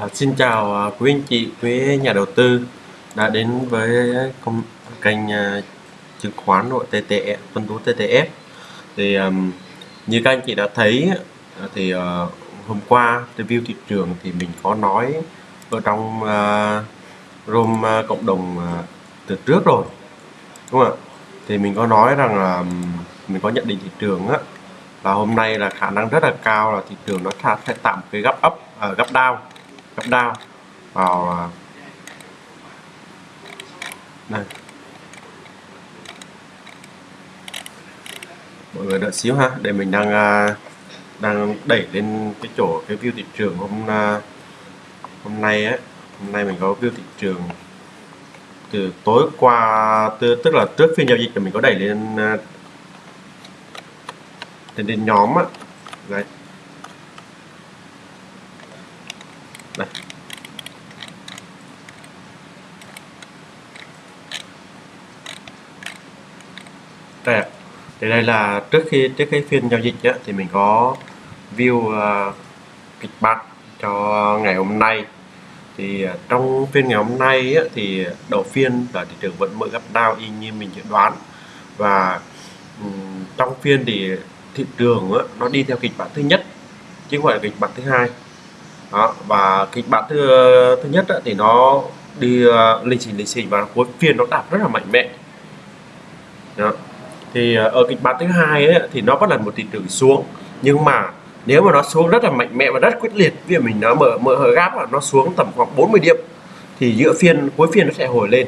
À, xin chào à, quý anh chị, quý nhà đầu tư đã đến với công, kênh à, chứng khoán nội TTF, phân tú TTF. Thì um, như các anh chị đã thấy thì uh, hôm qua review thị trường thì mình có nói ở trong uh, room uh, cộng đồng uh, từ trước rồi, đúng không ạ? Thì mình có nói rằng là mình có nhận định thị trường á là hôm nay là khả năng rất là cao là thị trường nó sẽ tạm cái gấp up, uh, gấp down gấp đao vào à, đây. Mọi người đợi xíu ha để mình đang à, đang đẩy lên cái chỗ cái view thị trường hôm à, hôm nay ấy hôm nay mình có view thị trường từ tối qua từ, tức là trước phiên giao dịch thì mình có đẩy lên lên, lên nhóm á. Đấy. Đây. Đây thì đây là trước khi trước cái phiên giao dịch á, thì mình có view uh, kịch bản cho ngày hôm nay. Thì uh, trong phiên ngày hôm nay á, thì đầu phiên là thị trường vẫn mở gấp đau y như mình dự đoán. Và um, trong phiên thì thị trường á, nó đi theo kịch bản thứ nhất chứ không phải là kịch bản thứ hai đó và kịch bản thứ thứ nhất thì nó đi uh, lịch trình lịch trình và cuối phiên nó đạt rất là mạnh mẽ đó. thì uh, ở kịch bản thứ hai ấy, thì nó vẫn là một thị trường xuống nhưng mà nếu mà nó xuống rất là mạnh mẽ và rất quyết liệt vì mình nó mở mở hở gáp là nó xuống tầm khoảng 40 điểm thì giữa phiên cuối phiên nó sẽ hồi lên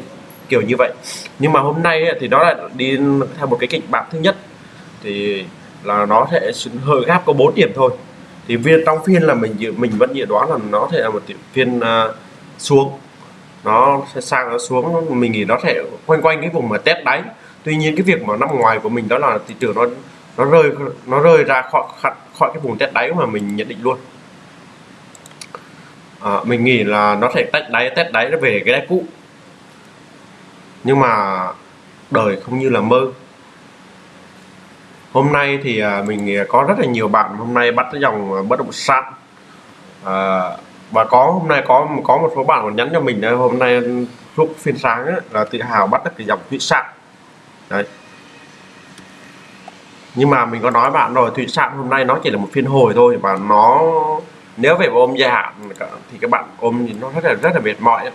kiểu như vậy nhưng mà hôm nay ấy, thì nó lại đi theo một cái kịch bản thứ nhất thì là nó sẽ hơi gáp có 4 điểm thôi thì viên trong phiên là mình dự mình vẫn dự đoán là nó thể là một phiên uh, xuống. Nó sẽ sang nó xuống mình nghĩ nó sẽ quanh quanh cái vùng mà test đáy. Tuy nhiên cái việc mà nằm ngoài của mình đó là thị trường nó nó rơi nó rơi ra khỏi khỏi cái vùng test đáy mà mình nhận định luôn. À, mình nghĩ là nó sẽ test đáy test đáy nó về cái đáy cũ. Nhưng mà đời không như là mơ hôm nay thì à, mình à, có rất là nhiều bạn hôm nay bắt cái dòng à, bất động sản. À, và có hôm nay có có một số bạn còn nhắn cho mình hôm nay lúc phiên sáng ấy, là tự hào bắt được cái dòng thủy sản. Đấy. Nhưng mà mình có nói bạn rồi thủy sản hôm nay nó chỉ là một phiên hồi thôi và nó nếu về ôm dài hạn thì các bạn ôm thì nó rất là rất là mệt mỏi ấy.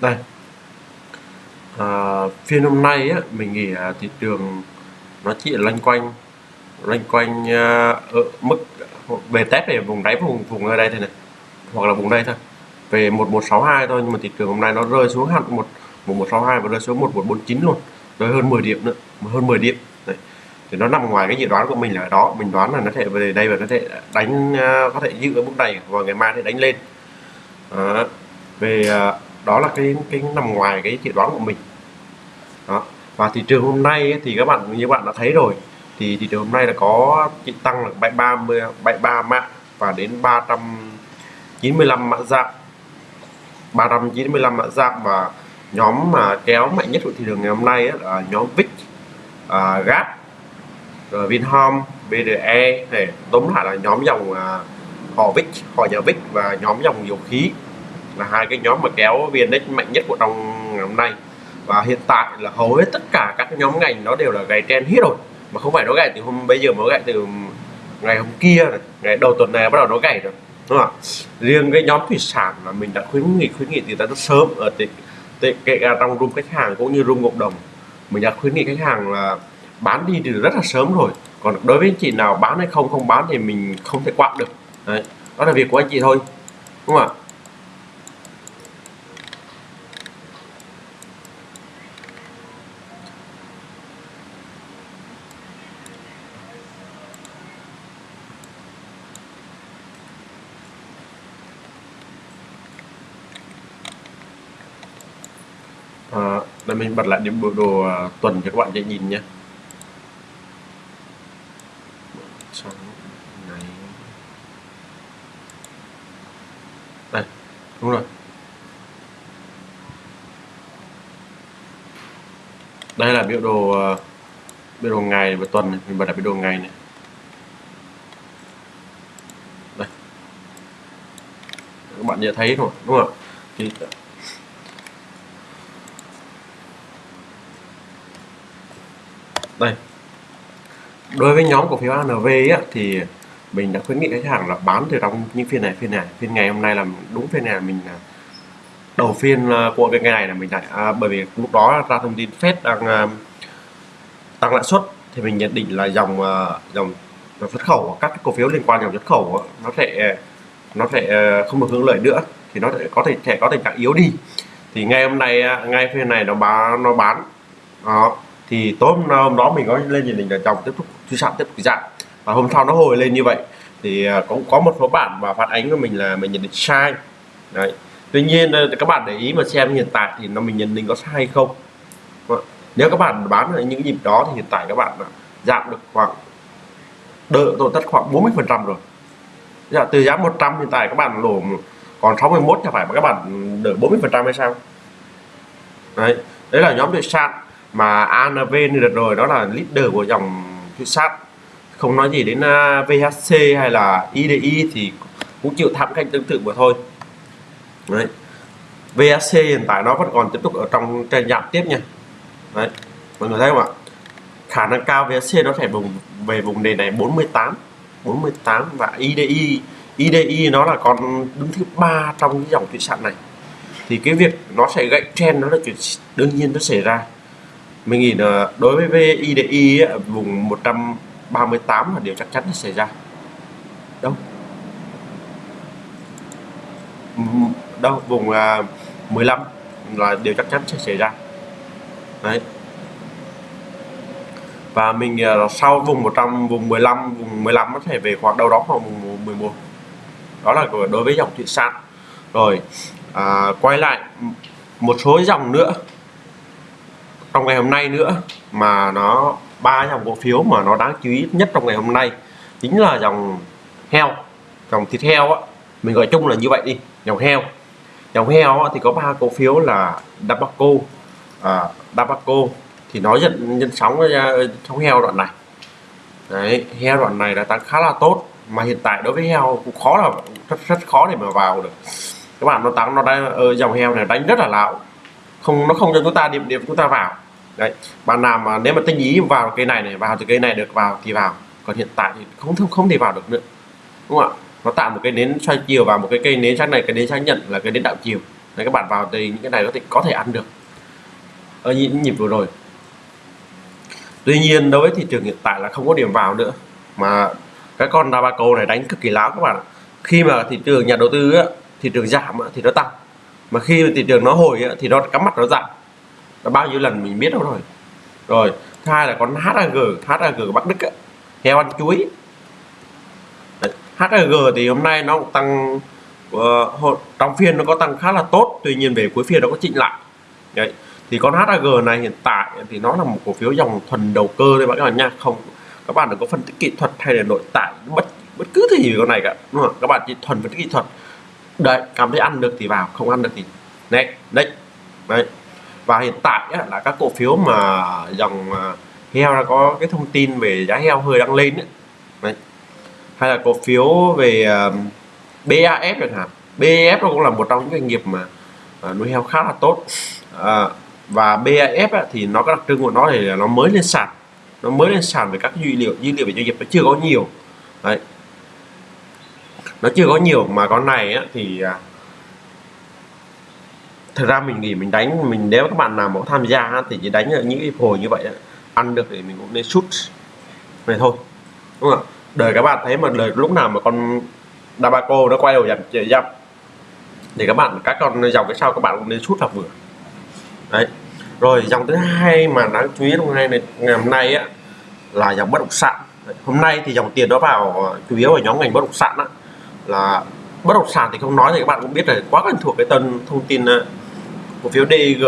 đây à, phiên hôm nay á, mình nghĩ à, thị trường nó chỉ loanh quanh loanh quanh à, ở mức về test về vùng đáy vùng vùng ở đây thôi này hoặc là vùng đây thôi. Về 1162 thôi nhưng mà thị trường hôm nay nó rơi xuống hẳn một 1162 và rơi xuống 1149 luôn rơi hơn 10 điểm nữa hơn 10 điểm. Đấy. thì nó nằm ngoài cái dự đoán của mình là đó mình đoán là nó thể về đây và nó thể đánh à, có thể giữ ở mức này và ngày mai thì đánh lên. À, về đó là cái cái nằm ngoài cái dự đoán của mình đó. Và thị trường hôm nay ấy, thì các bạn như bạn đã thấy rồi thì thị trường hôm nay là có chỉ tăng là 73 73 mã và đến 395 mã giảm. 395 mã giảm và nhóm mà kéo mạnh nhất của thị trường ngày hôm nay ấy, là nhóm VIX uh, GAP rồi Vinhome BDE để tóm lại là nhóm dòng uh, họ VIX họ nhà VIX và nhóm dòng dầu khí là hai cái nhóm mà kéo VN-Index mạnh nhất của trong ngày hôm nay và hiện tại là hầu hết tất cả các nhóm ngành nó đều là gãy trend hết rồi. Mà không phải nó gãy từ hôm bây giờ mới gãy từ ngày hôm kia này ngày đầu tuần này bắt đầu nó gãy rồi đúng không riêng cái nhóm thủy sản là mình đã khuyến nghị khuyến nghị từ rất sớm ở tệ, tệ, kể cả trong room khách hàng cũng như room cộng đồng mình đã khuyến nghị khách hàng là bán đi từ rất là sớm rồi. Còn đối với anh chị nào bán hay không không bán thì mình không thể quạt được. Đấy đó là việc của anh chị thôi đúng không ạ? Ờ, đây mình bật lại điểm biểu đồ à, tuần cho các bạn dễ nhìn nhé. Đây đúng rồi. Đây là biểu đồ à, biểu đồ ngày và tuần này. mình bật lại biểu đồ ngày này. Đây. Các bạn dễ thấy rồi đúng không thì đây đối với nhóm cổ phiếu ANV á, thì mình đã khuyến nghị khách hàng là bán từ trong những phiên này phiên này. Phiên ngày hôm nay là đúng phiên này mình à, đầu phiên à, của cái ngày này là mình lại à, bởi vì lúc đó ra thông tin Fed đang uh, tăng lãi suất thì mình nhận định là dòng uh, dòng xuất khẩu các cổ phiếu liên quan dòng xuất khẩu nó sẽ nó sẽ không được hưởng lợi nữa thì nó sẽ có thể sẽ có tình trạng yếu đi. Thì ngày hôm nay ngay phiên này nó bán nó bán đó thì tối hôm, hôm đó mình có lên nhìn định là chồng tiếp tục suy giảm tiếp tục giảm và hôm sau nó hồi lên như vậy. Thì à, cũng có một số bạn mà phản ánh của mình là mình nhận định sai. Đấy. Tuy nhiên ờ, các bạn để ý mà xem hiện tại thì nó mình nhận định có sai hay không. Ờ, nếu các bạn bán ở những nhịp đó thì hiện tại các bạn à, giảm được khoảng đỡ tổn thất khoảng 40 phần trăm rồi. Dạ, từ giá 100 hiện tại các bạn lỗ còn 61 thì phải mà các bạn đỡ 40 phần trăm hay sao? Đấy. Đấy là nhóm được sản mà ANV như đợt rồi, đó là leader của dòng thủy sát. Không nói gì đến à, VHC hay là IDI thì cũng chịu thảm canh tương tự mà thôi. Đấy. VHC hiện tại nó vẫn còn tiếp tục ở trong trên giảm tiếp nha. Đấy. Mọi người thấy không ạ? Khả năng cao VHC nó phải vùng, về vùng nền này 48 48 và IDI IDI nó là con đứng thứ ba trong cái dòng thủy sản này. Thì cái việc nó sẽ gãy trend nó là chuyện đương nhiên nó xảy ra mình nghĩ là đối với VIDI ấy, vùng 138 là điều chắc chắn sẽ xảy ra. Đâu? Đâu? Vùng à, 15 là điều chắc chắn sẽ xảy ra. Đấy. Và mình sau vùng 100 vùng 15 vùng 15 có thể về khoảng đâu đó khoảng vùng 11 đó là đối với dòng thủy sản. Rồi à, quay lại một số dòng nữa trong ngày hôm nay nữa mà nó ba dòng cổ phiếu mà nó đáng chú ý nhất trong ngày hôm nay chính là dòng heo dòng thịt heo á. Mình gọi chung là như vậy đi dòng heo. Dòng heo á, thì có ba cổ phiếu là Dabaco à, Dabaco thì nó nhận nhân sóng trong heo đoạn này. Đấy heo đoạn này đã tăng khá là tốt mà hiện tại đối với heo cũng khó là rất rất khó để mà vào được. Các bạn nó tăng nó đang ờ, dòng heo này đánh rất là lão không nó không cho chúng ta điểm điểm chúng ta vào. Đấy bạn nào mà nếu mà tinh ý vào cây này này vào thì cây này được vào thì vào. Còn hiện tại thì không không không thể vào được nữa. Đúng không ạ? Nó tạo một cái nến xoay chiều vào một cái cây nến sáng này cái nến xác nhận là cái nến đạo chiều. Đấy các bạn vào thì những cái này có thể có thể ăn được. Ở những nhịp vừa rồi. Tuy nhiên đối với thị trường hiện tại là không có điểm vào nữa. Mà cái con Dabaco này đánh cực kỳ láo các bạn khi mà thị trường nhà đầu tư á, thị trường giảm á, thì nó tăng mà khi thị trường nó hồi thì nó cắm mặt nó giảm nó bao nhiêu lần mình biết đâu rồi. Rồi thứ hai là con HAG HAG của Bắc Đức ấy, heo ăn chuối. HAG thì hôm nay nó cũng tăng uh, trong phiên nó có tăng khá là tốt tuy nhiên về cuối phiên nó có chỉnh lại. Đấy. thì con HAG này hiện tại thì nó là một cổ phiếu dòng thuần đầu cơ đấy các bạn nha. Không các bạn đừng có phân tích kỹ thuật hay là nội tại bất bất cứ thứ gì về con này cả. Đúng không? các bạn chỉ thuần phân tích kỹ thuật đấy cảm thấy ăn được thì vào không ăn được thì đấy đấy đấy. Và hiện tại á, là các cổ phiếu mà dòng à, heo đã có cái thông tin về giá heo hơi đang lên ấy. Đấy. hay là cổ phiếu về à, uh, BAF chẳng hạn. BAF nó cũng là một trong những doanh nghiệp mà uh, nuôi heo khá là tốt. Uh, và BAF ấy, thì nó có đặc trưng của nó thì là nó mới lên sàn. Nó mới lên sàn về các dữ liệu dữ liệu về doanh nghiệp nó chưa có nhiều. Đấy nó chưa có nhiều mà con này á, thì à, thật ra mình nghĩ mình đánh mình nếu các bạn nào mà tham gia thì chỉ đánh ở những cái hồi như vậy ăn được thì mình cũng nên shoot này thôi đúng không đời các bạn thấy mà đời lúc nào mà con Dabaco nó quay đầu dặm dặm thì các bạn các con dòng cái sau các bạn cũng nên shoot là vừa. Đấy. Rồi dòng thứ hai mà đáng chú ý hôm nay này ngày hôm nay á là dòng bất động sản. Hôm nay thì dòng tiền nó vào à, chủ yếu ở nhóm ngành bất động sản á là bất động sản thì không nói thì các bạn cũng biết là quá quen thuộc cái tân thông tin ờ, cổ phiếu DG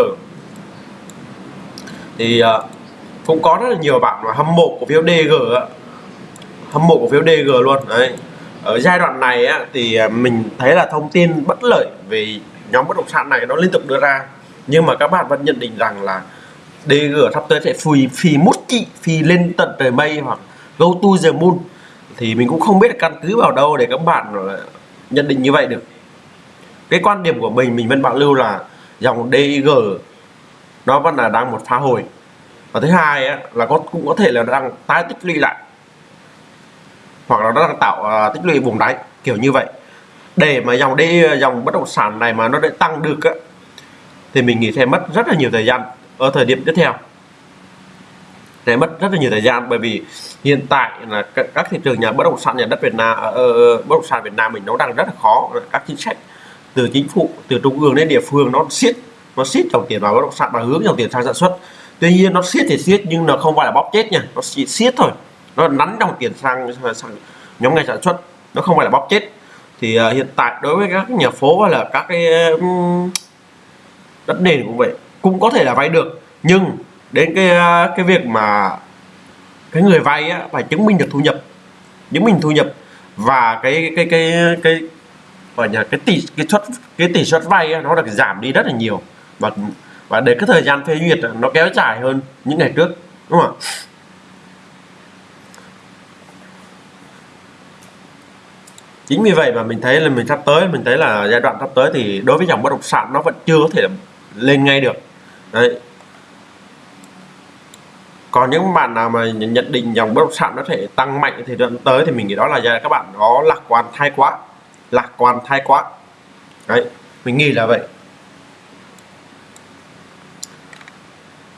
thì ờ, cũng có rất là nhiều bạn mà hâm mộ cổ phiếu DG hâm mộ cổ phiếu DG luôn đấy. Ở giai đoạn này á, thì ờ, mình thấy là thông tin bất lợi về nhóm bất động sản này nó liên tục đưa ra. Nhưng mà các bạn vẫn nhận định rằng là DG sắp tới sẽ phì phì mút kỵ phì lên tận trời mây hoặc go to the moon thì mình cũng không biết căn cứ vào đâu để các bạn nhận định như vậy được. Cái quan điểm của mình mình vẫn bảo lưu là dòng DG nó vẫn là đang một phá hồi. Và thứ hai á, là có cũng có thể là đang tái tích lũy lại. Hoặc là nó đang tạo uh, tích lũy vùng đáy kiểu như vậy. Để mà dòng đi dòng bất động sản này mà nó để tăng được á, thì mình nghĩ sẽ mất rất là nhiều thời gian ở thời điểm tiếp theo sẽ mất rất là nhiều thời gian. Bởi vì hiện tại là các thị trường nhà bất động sản nhà đất Việt Nam uh, bất động sản Việt Nam mình nó đang rất là khó. Các chính sách từ chính phủ từ trung ương đến địa phương nó siết nó siết dòng tiền vào bất động sản và hướng dòng tiền sang sản xuất. Tuy nhiên nó siết thì siết nhưng nó không phải là bóp chết nha. Nó chỉ siết thôi. Nó nắn dòng tiền sang sang nhóm ngành sản xuất. Nó không phải là bóp chết. Thì uh, hiện tại đối với các nhà phố hay là các cái um, đất nền cũng vậy cũng có thể là vay được. Nhưng đến cái ờ, cái việc mà cái người vay á, phải chứng minh được thu nhập chứng minh thu nhập và cái cái cái cái gọi là cái tỷ cái suất cái tỷ suất vay á, nó được giảm đi rất là nhiều. Và và để cái thời gian phê duyệt nó kéo dài hơn những ngày trước đúng không ạ? Chính vì vậy mà mình thấy là mình sắp tới mình thấy là giai đoạn sắp tới thì đối với dòng bất động sản nó vẫn chưa có thể lên ngay được. Đấy còn những bạn nào mà nhận định dòng bất động sản nó thể tăng mạnh thì dẫn tới thì mình nghĩ đó là các bạn có lạc quan thái quá lạc quan thái quá. Đấy mình nghĩ là vậy.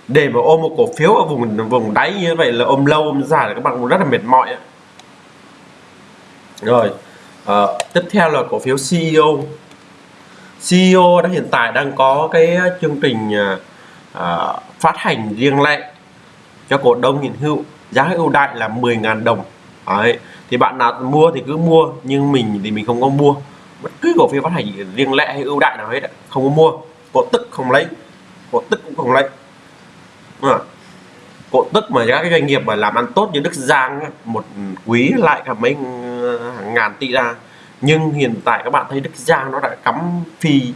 Để mà ôm một cổ phiếu ở vùng vùng đáy như vậy là ôm lâu ôm dài là các bạn cũng rất là mệt mỏi rồi à, tiếp theo là cổ phiếu CEO CEO đã hiện tại đang có cái chương trình à, phát hành riêng lẻ cho cổ đông hiện hữu, giá ưu đại là 10.000 đồng Đấy. thì bạn nào mua thì cứ mua, nhưng mình thì mình không có mua bất cứ cổ phiếu phát hành riêng lẻ hay ưu đại nào hết không có mua cổ tức không lấy, cổ tức cũng không lấy à. cổ tức mà các cái doanh nghiệp mà làm ăn tốt như Đức Giang một quý lại cả mấy ờ, hàng ngàn tỷ ra nhưng hiện tại các bạn thấy Đức Giang nó đã cắm phi,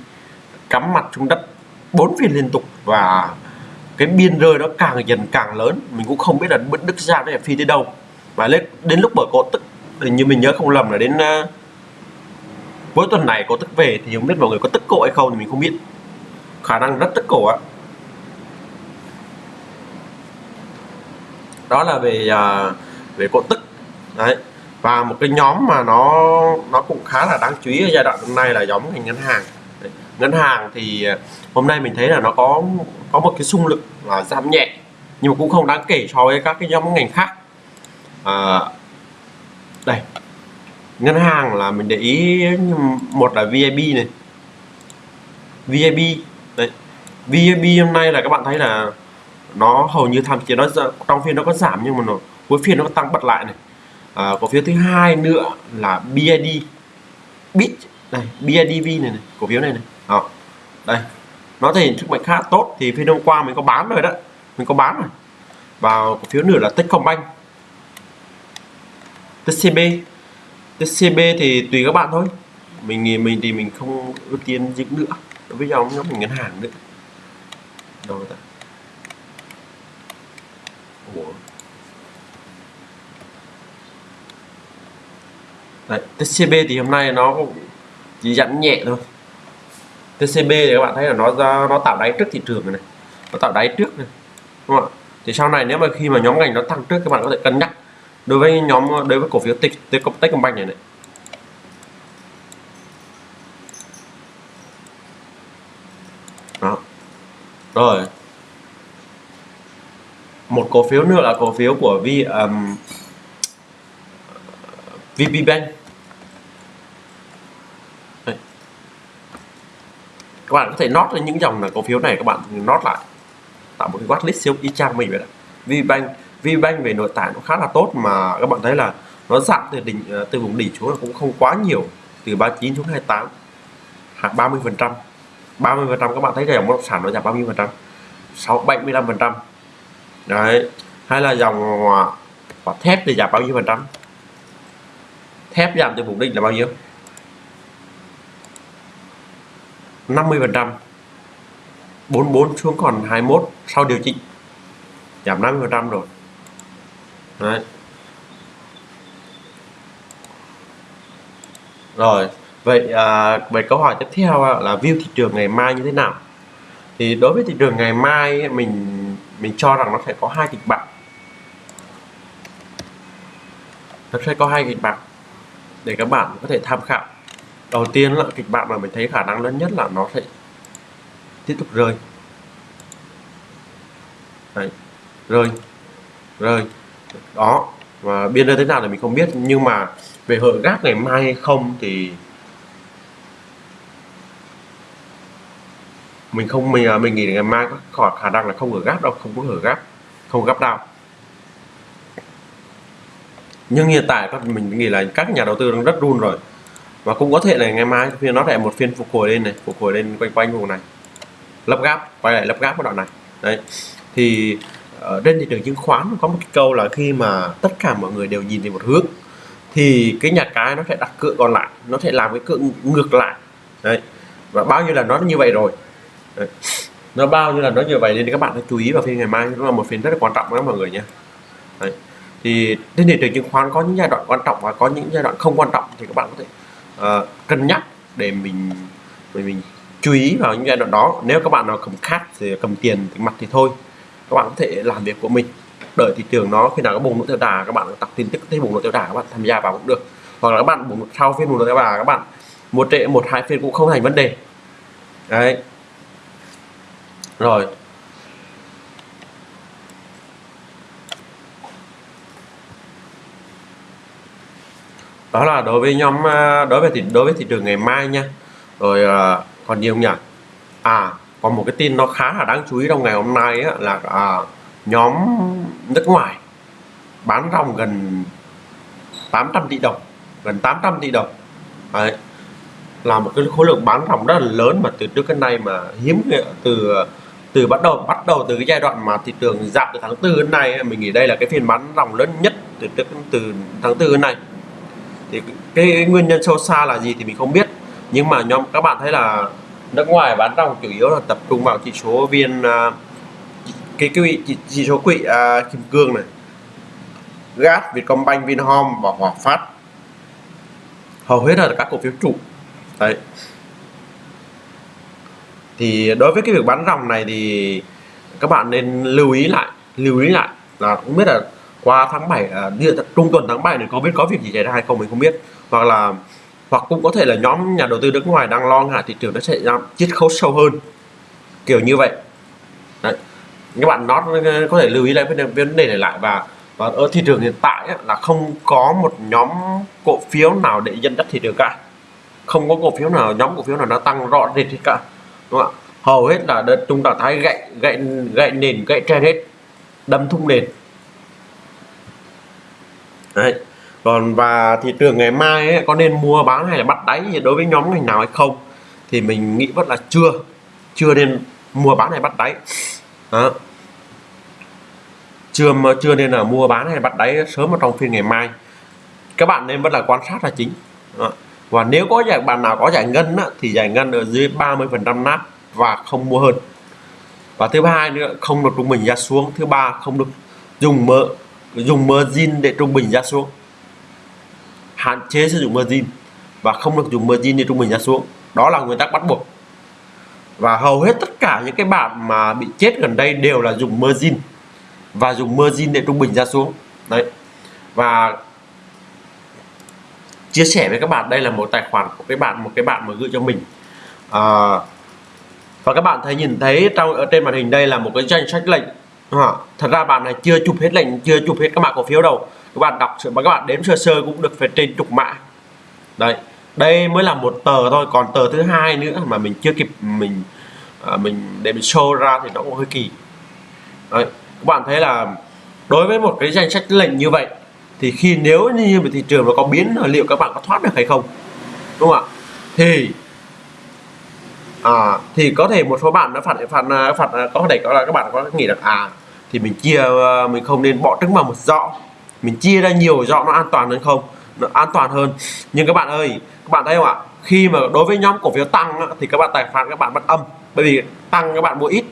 cắm mặt xuống đất bốn phiên liên tục và cái biên rơi nó càng dần càng lớn. Mình cũng không biết là Đức Giang nó phi tới đâu. Và lên đến lúc mở cổ tức thì như mình nhớ không lầm là đến uh, cuối tuần này cổ tức về thì không biết mọi người có tức cổ hay không thì mình không biết. Khả năng rất tức cổ á. Đó là về uh, về cổ tức. Đấy. Và một cái nhóm mà nó nó cũng khá là đáng chú ý ở giai đoạn hôm nay là nhóm ngành ngân hàng ngân hàng thì ờ, hôm nay mình thấy là nó có có một cái xung lực là giảm nhẹ nhưng mà cũng không đáng kể so với các cái nhóm ngành khác. À, đây ngân hàng là mình để ý một là VIB này. VIB đấy VIB hôm nay là các bạn thấy là nó hầu như tham chiến nó trong phiên nó có giảm nhưng mà nó cuối phiên nó có tăng bật lại này. Ờ, à, cổ phiếu thứ hai nữa là BID bit này BIDV này, này cổ phiếu này này đây. Nó thể hiện sức mạnh khá tốt thì phiên hôm qua mình có bán rồi đó. Mình có bán rồi. Vào cổ phiếu nữa là Techcombank TCB TCB thì tùy các bạn thôi. Mình mình thì mình không ưu tiên dịch nữa. Đối với dòng nhóm mình ngân hàng nữa. Đâu ta? Ủa. Đấy, TCB thì hôm nay nó chỉ giảm nhẹ thôi. TCB thì các bạn thấy là nó ra nó tạo đáy trước thị trường này, nó tạo đáy trước này đúng không ạ? Thì sau này nếu mà khi mà nhóm ngành nó tăng trước các bạn có thể cân nhắc đối với nhóm đối với cổ phiếu tech Techcombank này này. Đó. Rồi. Một cổ phiếu nữa là cổ phiếu của Vi um, VP Bank. Các bạn có thể nốt lên những dòng là cổ phiếu này các bạn nốt lại. Tạo một cái watchlist siêu y chang mình vậy đó. VBank VBank về nội tại nó khá là tốt mà các bạn thấy là nó giảm từ đỉnh ờ, từ vùng đỉnh xuống là cũng không quá nhiều, từ 39 xuống 28 hoặc 30 phần trăm. 30 phần trăm các bạn thấy dòng bất động sản nó giảm bao nhiêu phần trăm 6 75 phần trăm. Đấy, hay là dòng quả thép thì giảm bao nhiêu phần trăm? Thép giảm từ vùng đỉnh là bao nhiêu? 50 phần trăm. 44 xuống còn 21 sau điều chỉnh. Giảm 50 phần trăm rồi. Đấy. Rồi vậy à, về câu hỏi tiếp theo là view thị trường ngày mai như thế nào? Thì đối với thị trường ngày mai mình mình cho rằng nó sẽ có hai kịch bản. Nó sẽ có hai kịch bản để các bạn có thể tham khảo đầu tiên là kịch bản mà mình thấy khả năng lớn nhất là nó sẽ tiếp tục rơi. Đấy. rơi rơi. Đó và biên rơi thế nào thì mình không biết, nhưng mà về hội gác ngày mai hay không thì mình không, mình à, mình nghĩ ngày mai có khả năng là không ở gáp đâu, không có ở gáp không gấp đâu nhưng hiện tại các mình nghĩ là các nhà đầu tư đang rất run rồi và cũng có thể là ngày mai phiên nó lại một phiên phục hồi lên này, phục hồi lên quanh quanh vùng này. Lắp gáp quay lại lắp gáp cái đoạn này. Đấy. Thì ở trên thị trường chứng khoán có một cái câu là khi mà tất cả mọi người đều nhìn về một hướng, thì cái nhà cái nó sẽ đặt cựa còn lại, nó sẽ làm cái cựa ngược lại. Đấy. Và bao nhiêu là nó như vậy rồi. Đấy. nó bao nhiêu là nó như vậy nên các bạn hãy chú ý vào phiên ngày mai, nó là một phiên rất là quan trọng đó mọi người nhé. Đấy. thì trên thị trường chứng khoán có những giai đoạn quan trọng và có những giai đoạn không quan trọng thì các bạn có thể uh, cân nhắc để mình mình mình chú ý vào những giai đoạn đó. Nếu các bạn nào cầm khát thì cầm tiền thì mặt thì thôi. Các bạn có thể làm việc của mình. Đợi thị trường nó khi nào có bùng nổ theo đà các bạn tập tin tức thấy bùng nổ theo đà các bạn tham gia vào cũng được. Hoặc là các bạn bùng sau phiên bùng nổ theo đà các bạn một trệ một hai phiên cũng không thành vấn đề. Đấy. Rồi đó là đối với nhóm à, đối với thị đối với thị trường ngày mai nha. Rồi à, còn nhiều nhỉ? À còn một cái tin nó khá là đáng chú ý trong ngày hôm nay á, là à, nhóm nước ngoài bán ròng gần 800 tỷ đồng gần 800 tỷ đồng. Đấy. là một cái khối lượng bán ròng rất là lớn mà từ trước đến nay mà hiếm à, từ à, từ bắt đầu bắt đầu từ cái giai đoạn mà thị trường giảm từ tháng tư đến nay mình nghĩ đây là cái phiên bán ròng lớn nhất từ từ, từ tháng tư đến nay thì cái, cái nguyên nhân sâu xa là gì thì mình không biết. Nhưng mà nhóm các bạn thấy là nước ngoài bán ròng chủ yếu là tập trung vào chỉ số viên uh, cái cái chỉ, chỉ số quỹ uh, à, kim cương này. Gas vietcombank vinhome và hòa phát. Hầu hết là các cổ phiếu trụ. Đấy. Thì đối với cái việc bán ròng này thì các bạn nên lưu ý lại lưu ý lại là không biết là qua tháng 7 à, trung tuần tháng 7 này có biết có việc gì xảy ra hay không mình không biết. Hoặc là hoặc cũng có thể là nhóm nhà đầu tư nước ngoài đang lo ngại thị trường nó sẽ ra chiết khấu sâu hơn. Kiểu như vậy. Đấy. các bạn nó ờ, có thể lưu ý lại vấn đề này lại và và ở thị trường hiện tại là không có một nhóm cổ phiếu nào để dẫn dắt thị trường cả. Không có cổ phiếu nào nhóm cổ phiếu nào nó tăng rõ rệt hết cả. Đúng không ạ? Hầu hết là đợt chúng ta thấy gậy gậy gậy nền gậy trên hết. Đâm thung nền. Đấy. còn và thị trường ngày mai ấy, có nên mua bán hay là bắt đáy đối với nhóm ngành nào hay không? Thì mình nghĩ vẫn là chưa. Chưa nên mua bán hay bắt đáy. Đó. chưa chưa nên là mua bán hay bắt đáy sớm ở trong phiên ngày mai. Các bạn nên vẫn là quan sát là chính. Đó. và nếu có giải bạn nào có giải ngân á, thì giải ngân ở dưới 30 phần trăm nát và không mua hơn. Và thứ hai nữa không được trung bình ra xuống. Thứ ba không được dùng mỡ dùng margin để trung bình giá xuống. Hạn chế sử dụng margin và không được dùng margin để trung bình giá xuống. Đó là nguyên tắc bắt buộc. Và hầu hết tất cả những cái bạn mà bị chết gần đây đều là dùng margin và dùng margin để trung bình giá xuống. Đấy. Và chia sẻ với các bạn đây là một tài khoản của cái bạn một cái bạn mà gửi cho mình. À, và các bạn thấy nhìn thấy trong ở trên màn hình đây là một cái danh sách lệnh à, thật ra bạn này chưa chụp hết lệnh chưa chụp hết các mã cổ phiếu đâu. Các bạn đọc và các bạn đếm sơ sơ cũng được phải trên chục mã. Đấy đây mới là một tờ thôi còn tờ thứ hai nữa mà mình chưa kịp mình à, mình để mình show ra thì nó cũng hơi kỳ. Đấy các bạn thấy là đối với một cái danh sách lệnh như vậy thì khi nếu như mà thị trường nó có biến liệu các bạn có thoát được hay không? Đúng không ạ? Thì à, thì có thể một số bạn nó phản phản à, phản à, có thể có là các bạn có nghĩ rằng à thì mình chia ờ, mình không nên bỏ trứng vào một giỏ. Mình chia ra nhiều giỏ nó an toàn hơn không? Nó an toàn hơn. Nhưng các bạn ơi các bạn thấy không ạ? Khi mà đối với nhóm cổ phiếu tăng thì các bạn tài khoản các bạn vẫn âm. Bởi vì tăng các bạn mua ít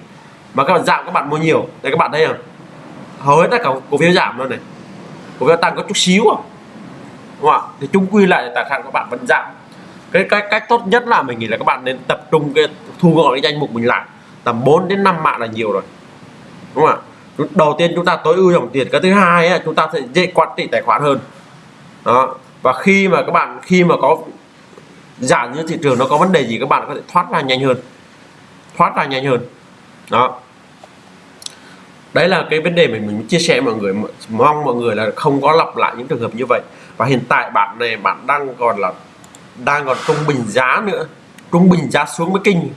mà các bạn giảm các bạn mua nhiều. Đây các bạn thấy không? Hầu hết tất cả cổ phiếu giảm luôn này. Cổ phiếu tăng có chút xíu không? Đúng không ạ? Thì chung quy lại tài khoản các bạn vẫn giảm cái cách cách tốt nhất là mình nghĩ là các bạn nên tập trung cái thu gọn cái danh mục mình lại. Tầm 4 đến 5 mạng là nhiều rồi. Đúng không ạ? Đầu tiên chúng ta tối ưu dòng tiền cái thứ hai ấy, chúng ta sẽ dễ quản trị tài khoản hơn. Đó. Và khi mà các bạn khi mà có giảm như thị trường nó có vấn đề gì các bạn có thể thoát ra nhanh hơn. Thoát ra nhanh hơn. Đó. Đấy là cái vấn đề mình mình chia sẻ mọi người. Mong mọi người là không có lặp lại những trường hợp như vậy. Và hiện tại bạn này bạn đang còn là đang còn trung bình giá nữa. Trung bình giá xuống mới kinh.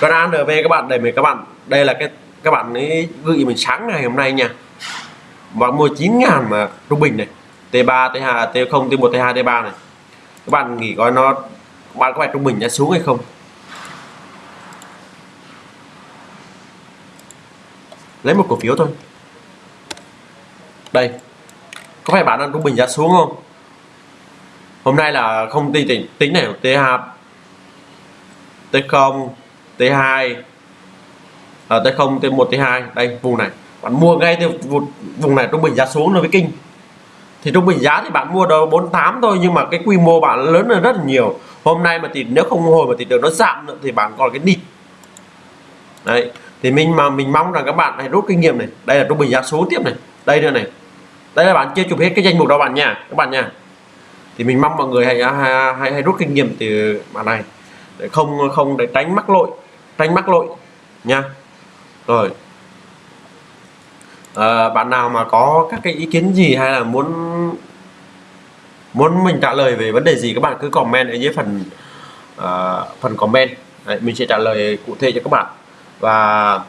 Còn ANV các bạn đây mình các bạn, đây là cái, các bạn ấy gửi mình sáng ngày hôm nay nha. Và mua 9 ngàn mà trung bình này. T3 T2 T0 T1 T2 T3 này. Các bạn nghĩ coi nó, bạn có phải trung bình giá xuống hay không? Lấy một cổ phiếu thôi. Đây. Có phải bạn đang trung bình giá xuống không? Hôm nay là không tính tính, tính này T2 T0 T2 à, T0 T1 T2 đây vùng này. Bạn mua ngay từ vùng, này trung bình giá xuống nó với kinh. Thì trung bình giá thì bạn mua đâu 48 thôi nhưng mà cái quy mô bạn lớn hơn rất là nhiều. Hôm nay mà thì nếu không hồi mà thị trường nó giảm nữa thì bạn còn cái đi đấy thì mình mà mình mong rằng các bạn hãy rút kinh nghiệm này. Đây là trung bình giá số tiếp này. Đây nữa này. Đây là bạn chưa chụp hết cái danh mục đó bạn nha các bạn nha thì mình mong mọi người hãy hãy, hãy, hãy rút kinh nghiệm từ mã này. Để không không để tránh mắc lỗi tránh mắc lỗi nha. Rồi. À, bạn nào mà có các cái ý kiến gì hay là muốn muốn mình trả lời về vấn đề gì các bạn cứ comment ở dưới phần uh, phần comment. Đấy, mình sẽ trả lời cụ thể cho các bạn. Và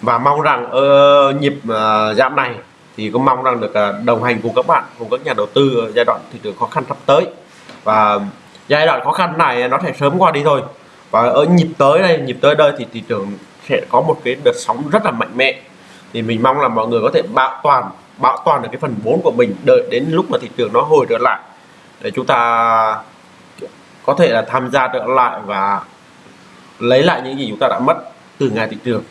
và mong rằng uh, nhịp uh, giảm này thì cũng mong rằng được à, đồng hành cùng các bạn, cùng các nhà đầu tư ở giai đoạn thị trường khó khăn sắp tới. Và giai đoạn khó khăn này nó sẽ sớm qua đi thôi và ở nhịp tới đây, nhịp tới đây thì thị trường sẽ có một cái đợt sóng rất là mạnh mẽ. Thì mình mong là mọi người có thể bảo toàn bảo toàn được cái phần vốn của mình đợi đến lúc mà thị trường nó hồi trở lại. Để chúng ta có thể là tham gia trở lại và lấy lại những gì chúng ta đã mất từ ngày thị trường.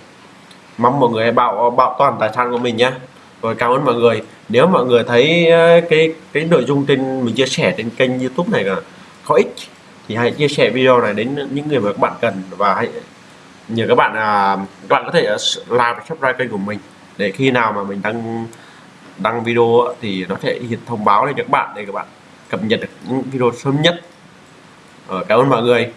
Mong mọi người hãy bảo bảo toàn tài sản của mình nhé rồi cảm ơn mọi người. Nếu mọi người thấy ờ, cái cái nội dung trên mình chia sẻ trên kênh youtube này là có ích thì hãy chia sẻ video này đến những người mà các bạn cần và hãy nhờ các bạn à, các bạn có thể ờ, like subscribe kênh của mình để khi nào mà mình đăng đăng video thì nó sẽ hiện thông báo lên cho các bạn để các bạn cập nhật được những video sớm nhất. Ờ, cảm ơn mọi người.